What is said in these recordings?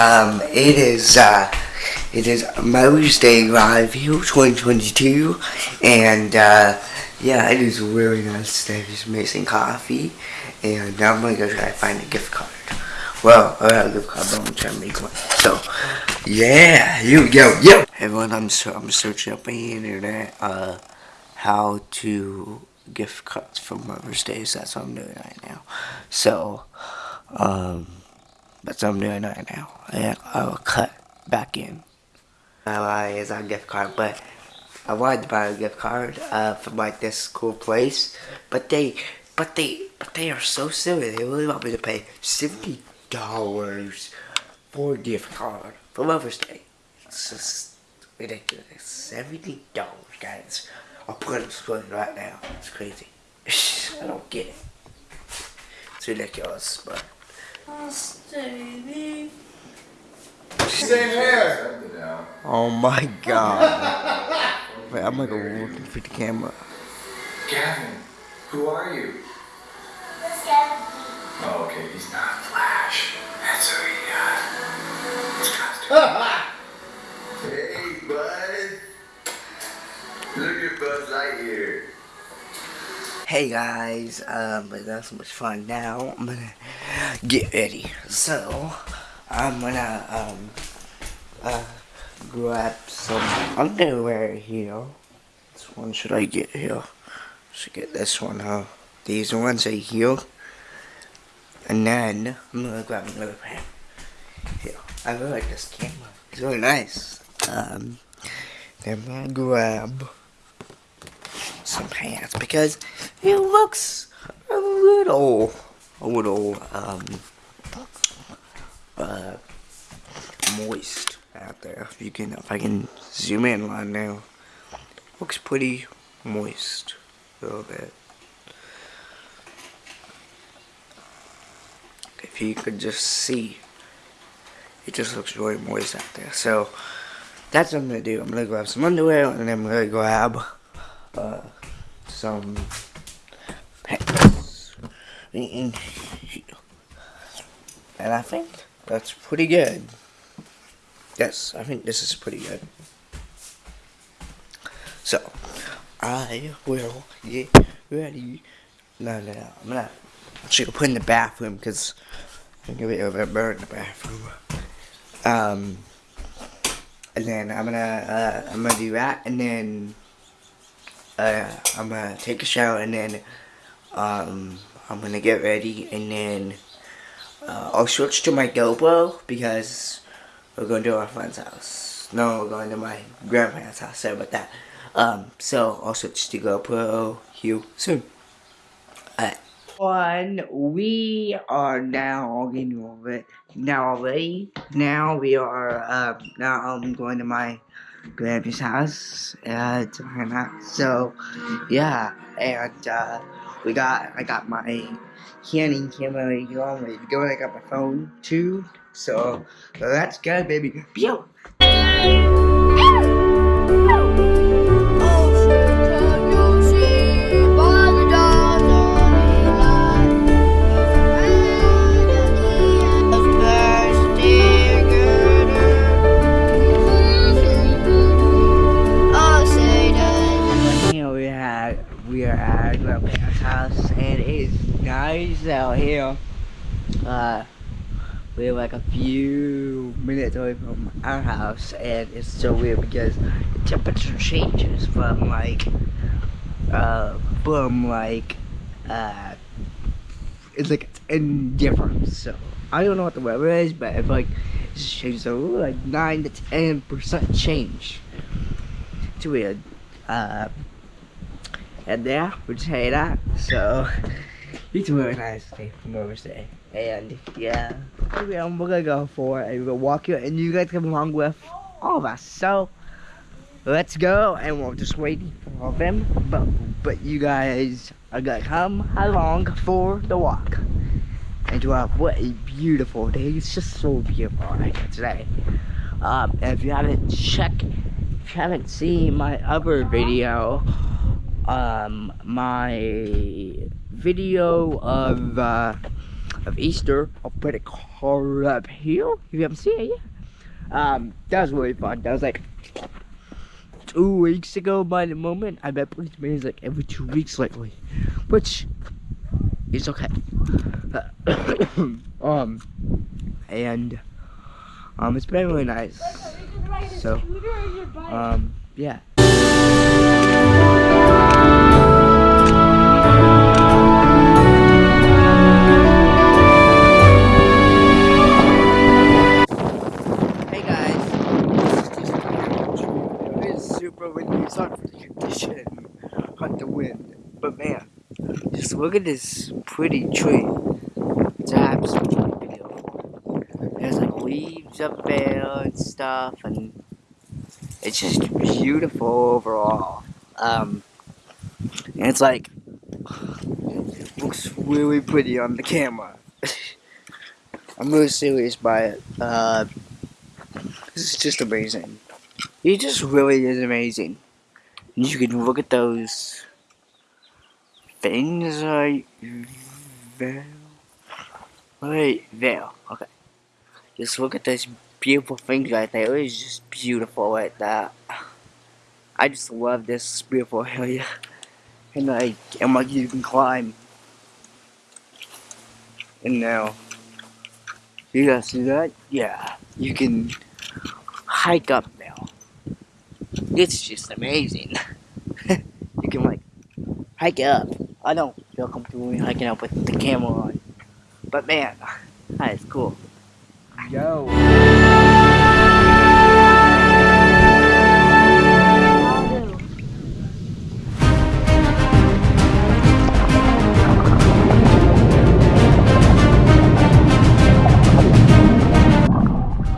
Um, it is, uh, it is Mother's Day Live View 2022, and, uh, yeah, it is really nice today. Just amazing coffee, and now I'm gonna go try to find a gift card. Well, I got a gift card, but I'm trying to make one. So, yeah, here we go, yo! Everyone, I'm, so, I'm searching up on the internet, uh, how to gift cards for Mother's Day, so that's what I'm doing right now. So, um, I'm doing right now. And I will cut back in. My Uh, is a gift card, but I wanted to buy a gift card uh, from like this cool place, but they, but they, but they are so silly. They really want me to pay seventy dollars for a gift card for Mother's Day. It's just ridiculous. Seventy dollars, guys. I'll put it on right now. It's crazy. I don't get it. It's ridiculous, but. Same hair. Oh my god. Wait, I'm like looking for the camera. Gavin, who are you? Let's get Oh, okay, he's not Flash. That's who he uh, his costume. hey, bud. Look at Buzz Lightyear. Hey guys, um, but that's so much fun now. I'm gonna get ready. So, I'm gonna, um, uh, grab some underwear here. Which one should I get here? Should get this one, huh? These ones are here. And then, I'm gonna grab another pair. Here. I really like this camera. It's really nice. Um, then I'm gonna grab some pants because it looks a little, little, um, uh, moist out there. If you can, if I can zoom in right now, looks pretty moist a little bit. If you could just see, it just looks really moist out there. So that's what I'm gonna do. I'm gonna grab some underwear and then I'm gonna grab uh, some. And I think that's pretty good. Yes, I think this is pretty good. So, I will get ready. No, no, no. I'm gonna actually go put in the bathroom because I'm gonna get a bird in the bathroom. Um, and then I'm gonna, uh, I'm gonna do that, and then uh, I'm gonna take a shower and then um, I'm gonna get ready and then uh, I'll switch to my GoPro because we're going to our friend's house. No, we're going to my grandparents' house. Sorry about that. Um, so I'll switch to GoPro here soon. Alright. One, we are now all getting over it. Now already. Now we are. Um, now I'm going to my grandpa's house and hang out. So yeah, and uh, we got I got my Canon camera go. ready to go. I got my phone too. So let's go, baby. Pew! Like a few minutes away from our house and it's so weird because the temperature changes from like uh from like uh it's like it's indifferent so I don't know what the weather is but if like it's changes so like nine to ten percent change it's weird uh and yeah, we just hate that. So it's a really nice day for Mother's Day. And yeah, we're gonna go for it and we're gonna walk you and you guys come along with all of us. So let's go and we're just waiting for all of them. But but you guys are gonna come along for the walk. And what a beautiful day. It's just so beautiful today. Um, if you haven't checked, if you haven't seen my other video, um, my video of uh, of Easter. I'll put a card up here if you haven't seen it yet. Um, that was really fun. That was like two weeks ago by the moment. I've been police is like every two weeks lately, which is okay. um, and um, it's been really nice. So, um, yeah. Look at this pretty tree. It's absolutely beautiful. There's like leaves up there and stuff, and it's just beautiful overall. Um, and it's like it looks really pretty on the camera. I'm really serious by it. Uh, this is just amazing. It just really is amazing. You can look at those things right there. Right there. Okay. Just look at this beautiful thing right there. It is just beautiful like that. I just love this beautiful area. And like, and like you can climb. And now, you guys see that? Yeah. You can hike up now. It's just amazing. you can like hike up. I don't feel comfortable hiking up with the camera on. But man, that is cool. Yo.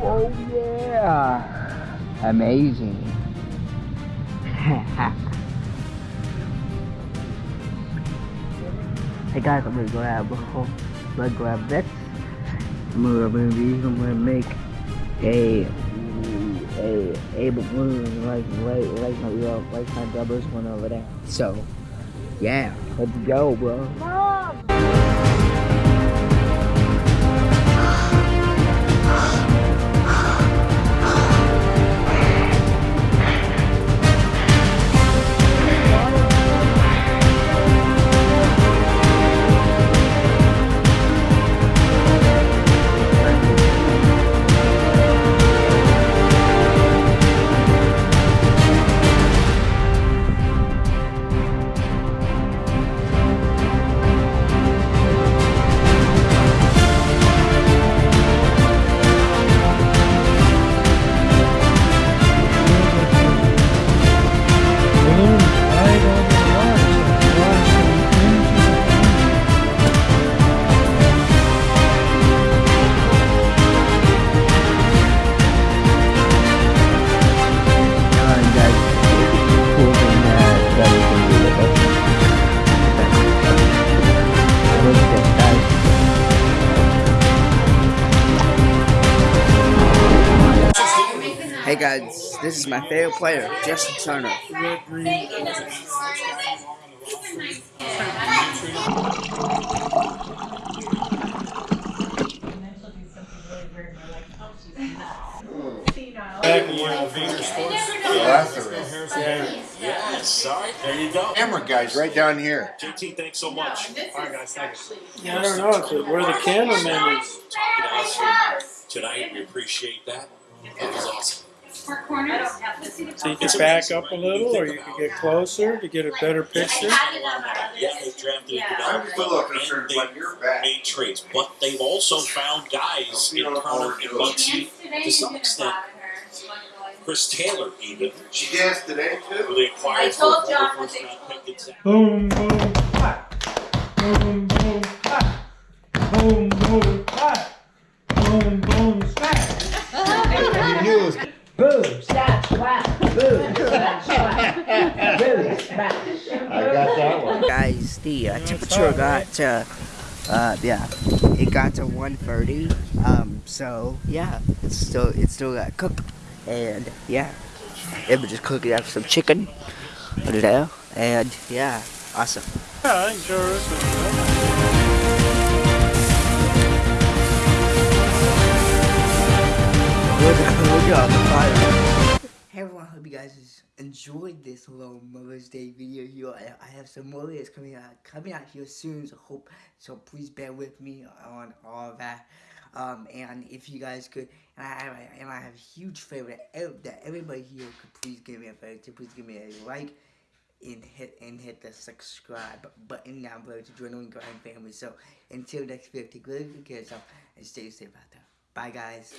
Oh yeah. Amazing. I'm gonna grab I'm gonna grab this. I'm gonna, I'm gonna, I'm gonna make a a a balloon like like like my like my brother's one over there. So yeah, let's go, bro. Alright, this is my favorite player, Justin Turner. Well, that's the real. Yes, sorry. There you go. Camera guys right down here. JT, thanks so much. All right, guys, thank you. Yeah, I don't know where the cameraman is. Talking to us tonight, we appreciate that. That was awesome. So you can back up a little, or you can get closer to get a better picture. Yeah, they drafted it I'm together still concerned and about your made trades, but they've also found guys in Turner and Muncy to some extent. Chris Taylor, even, She danced today who too. they acquired I for told a John former what they first round pick. It's Boom, boom, clap. Boom, boom, clap. Boom, boom, clap. Boom, boom, smash. You knew it was Boom, snap, slap, boom, snap, slap, boom, smash. I got that one. Guys, the uh, temperature got to, uh, yeah, it got to 130. Um, so yeah, it's still it's still got cooked, and yeah, it was just cooking up some chicken over there, and yeah, awesome. Yeah, I think Joe hope you guys enjoyed this little Mother's Day video here. I, I have some more videos coming out coming out here soon. So hope so. Please bear with me on all that. Um, and if you guys could, and I, and I have a huge favor that, that everybody here could please give me a favor to please give me a like and hit and hit the subscribe button down below to join the Grind family. So until next video, take good care of yourself and stay safe out there. Bye, guys.